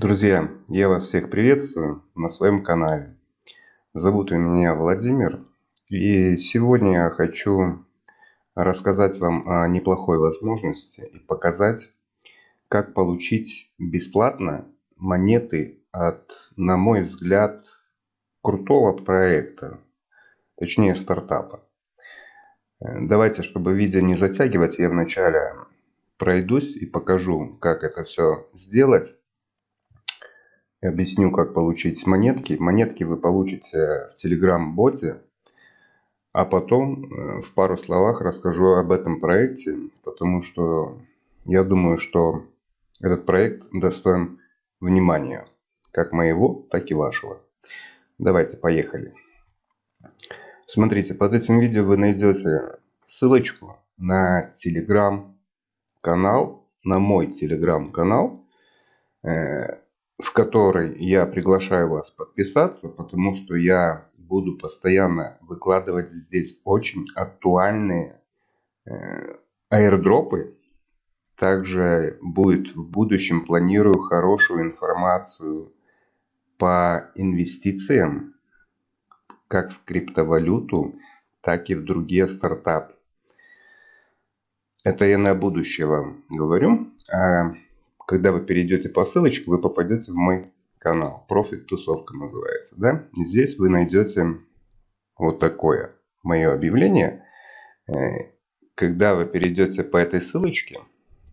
Друзья, я вас всех приветствую на своем канале. Зовут меня Владимир. И сегодня я хочу рассказать вам о неплохой возможности и показать, как получить бесплатно монеты от, на мой взгляд, крутого проекта, точнее стартапа. Давайте, чтобы видео не затягивать, я вначале пройдусь и покажу, как это все сделать объясню, как получить монетки. Монетки вы получите в Telegram-боте, а потом э, в пару словах расскажу об этом проекте, потому что я думаю, что этот проект достоин внимания, как моего, так и вашего. Давайте, поехали. Смотрите, под этим видео вы найдете ссылочку на телеграм-канал, на мой телеграм-канал, которой я приглашаю вас подписаться, потому что я буду постоянно выкладывать здесь очень актуальные э, аирдропы. Также будет в будущем планирую хорошую информацию по инвестициям, как в криптовалюту, так и в другие стартапы. Это я на будущее вам говорю. Когда вы перейдете по ссылочке, вы попадете в мой канал. Профит тусовка называется. Да? Здесь вы найдете вот такое мое объявление. Э, когда вы перейдете по этой ссылочке,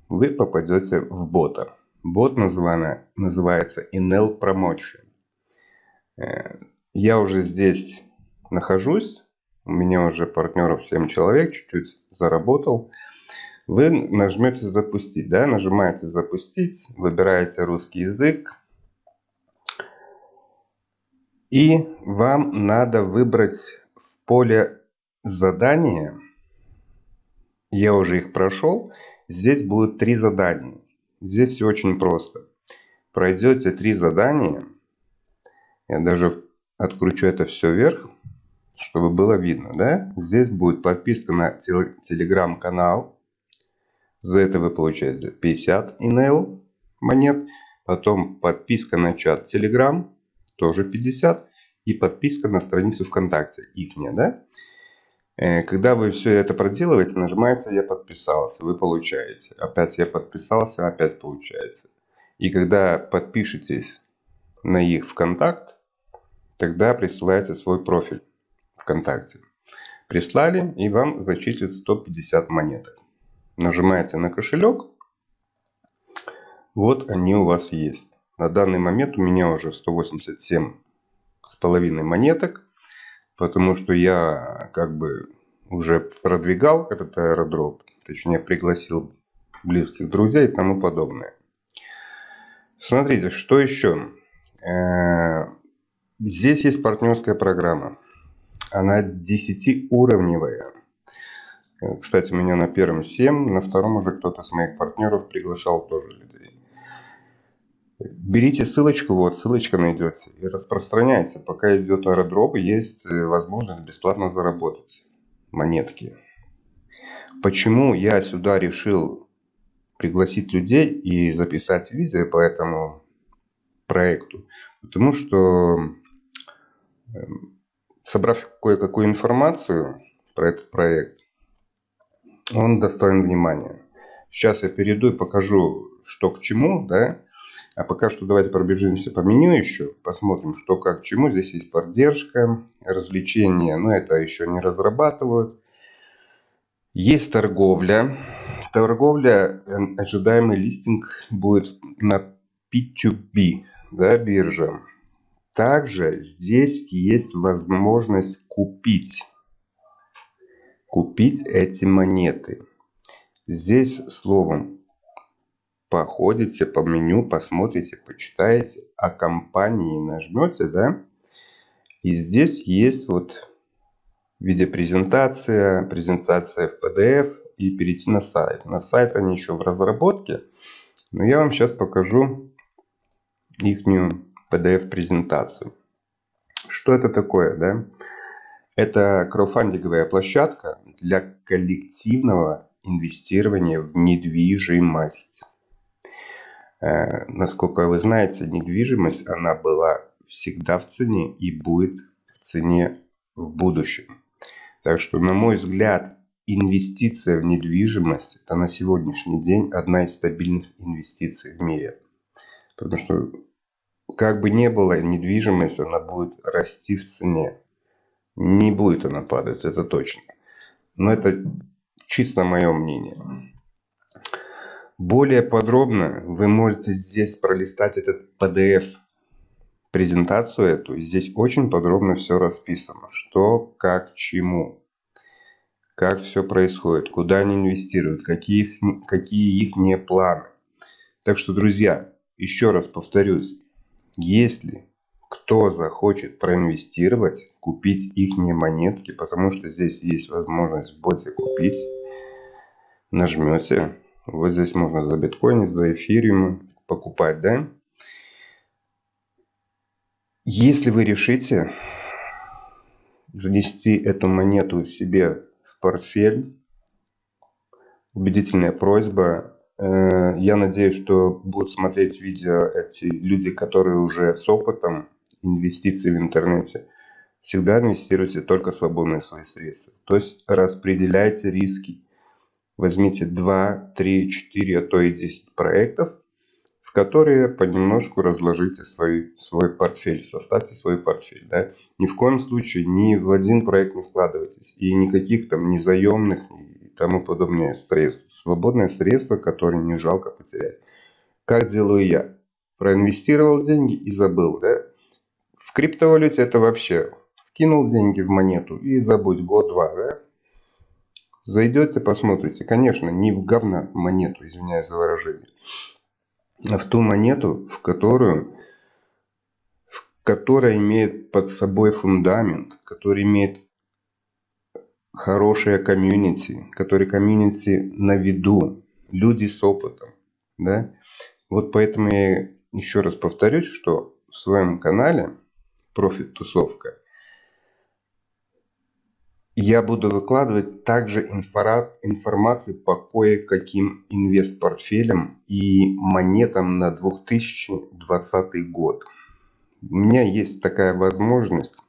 вы попадете в бота. Бот называется, называется Inel Promotion. Э, я уже здесь нахожусь. У меня уже партнеров 7 человек, чуть-чуть заработал вы нажмете запустить, да, нажимаете запустить, выбираете русский язык. И вам надо выбрать в поле задания, я уже их прошел, здесь будет три задания. Здесь все очень просто. Пройдете три задания, я даже откручу это все вверх, чтобы было видно, да? Здесь будет подписка на телеграм-канал, за это вы получаете 50 email монет. Потом подписка на чат Telegram, тоже 50. И подписка на страницу ВКонтакте, ихняя, да? Э, когда вы все это проделываете, нажимаете «Я подписался», вы получаете. Опять «Я подписался», опять получается. И когда подпишетесь на их ВКонтакт, тогда присылаете свой профиль ВКонтакте. Прислали, и вам зачислят 150 монеток нажимаете на кошелек. Вот они у вас есть. На данный момент у меня уже 187 с половиной монеток. Потому что я как бы уже продвигал этот аэродроп. Точнее пригласил близких друзей и тому подобное. Смотрите, что еще. Э, здесь есть партнерская программа. Она 10-уровневая. Э, кстати, меня на первом 7, на втором уже кто-то с моих партнеров приглашал тоже людей. Берите ссылочку, вот ссылочка найдется, и распространяйте. Пока идет аэродроп, есть э, возможность бесплатно заработать монетки. Почему я сюда решил пригласить людей и записать видео по этому проекту? Потому что, эм, собрав кое-какую информацию про этот проект, он достоин внимания. Сейчас я перейду и покажу, что к чему, да. А пока что давайте пробежимся по меню еще, посмотрим, что как к чему. Здесь есть поддержка, развлечения, но это еще не разрабатывают. Есть торговля. Торговля, э, ожидаемый листинг будет на P2B, да, биржа. Также здесь есть возможность купить купить эти монеты. Здесь словом походите по меню, посмотрите, почитаете, о компании нажмете, да, и здесь есть вот видеопрезентация, презентация в PDF и перейти на сайт. На сайт они еще в разработке, но я вам сейчас покажу их PDF презентацию. Что это такое, да? Это краудфандинговая площадка для коллективного инвестирования в недвижимость. Э, насколько вы знаете, недвижимость, она была всегда в цене и будет в цене в будущем. Так что, на мой взгляд, инвестиция в недвижимость – это на сегодняшний день одна из стабильных инвестиций в мире. Потому что, как бы ни было, недвижимость, она будет расти в цене. Не будет она падать, это точно. Но это чисто мое мнение. Более подробно вы можете здесь пролистать этот PDF презентацию эту. Здесь очень подробно все расписано. Что, как, чему. Как все происходит. Куда они инвестируют. Какие их, какие их не планы. Так что, друзья, еще раз повторюсь. Если кто захочет проинвестировать, купить их монетки, потому что здесь есть возможность в боте купить, нажмете. Вот здесь можно за биткоин, за эфириум покупать, да? Если вы решите занести эту монету себе в портфель, убедительная просьба. Э, я надеюсь, что будут смотреть видео эти люди, которые уже с опытом инвестиций в интернете. Всегда инвестируйте только свободные свои средства. То есть распределяйте риски. Возьмите 2, 3, 4, а то и 10 проектов которые понемножку разложите свой, свой портфель, составьте свой портфель. Да? Ни в коем случае ни в один проект не вкладывайтесь. И никаких там незаемных и тому подобное средств. Свободное средство, которое не жалко потерять. Как делаю я? Проинвестировал деньги и забыл. Да? В криптовалюте это вообще вкинул деньги в монету и забудь год-два. Да? Зайдете, посмотрите. Конечно, не в говна монету, извиняюсь за выражение в ту монету, в которую, в которая имеет под собой фундамент, который имеет хорошее комьюнити, который комьюнити на виду, люди с опытом. Да? Вот поэтому я еще раз повторюсь, что в своем канале Профит Тусовка я буду выкладывать также информацию по кое-каким инвест-портфелям и монетам на 2020 год. У меня есть такая возможность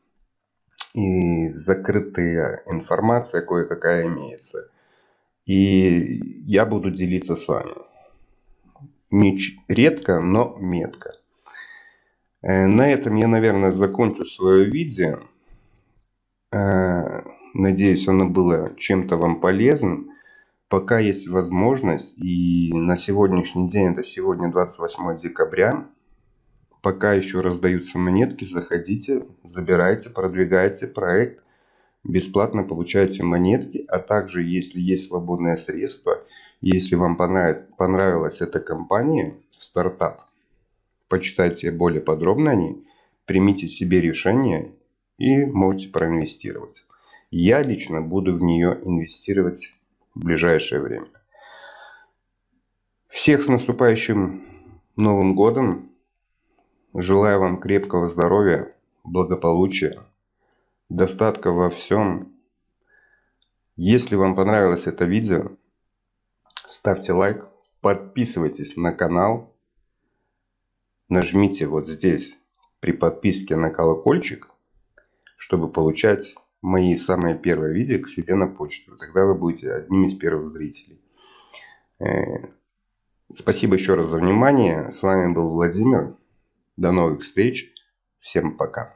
и закрытая информация кое-какая имеется. И я буду делиться с вами. Не редко, но метко. Э, на этом я, наверное, закончу свое видео. Э, Надеюсь, оно было чем-то вам полезным. Пока есть возможность, и на сегодняшний день, это сегодня 28 декабря, пока еще раздаются монетки, заходите, забирайте, продвигайте проект, бесплатно получайте монетки, а также, если есть свободное средство, если вам понравилась эта компания, стартап, почитайте более подробно о ней, примите себе решение и можете проинвестировать. Я лично буду в нее инвестировать в ближайшее время. Всех с наступающим Новым Годом. Желаю вам крепкого здоровья, благополучия, достатка во всем. Если вам понравилось это видео, ставьте лайк, подписывайтесь на канал, нажмите вот здесь при подписке на колокольчик, чтобы получать мои самые первые видео к себе на почту. Тогда вы будете одним из первых зрителей. Э, спасибо еще раз за внимание. С вами был Владимир. До новых встреч. Всем пока.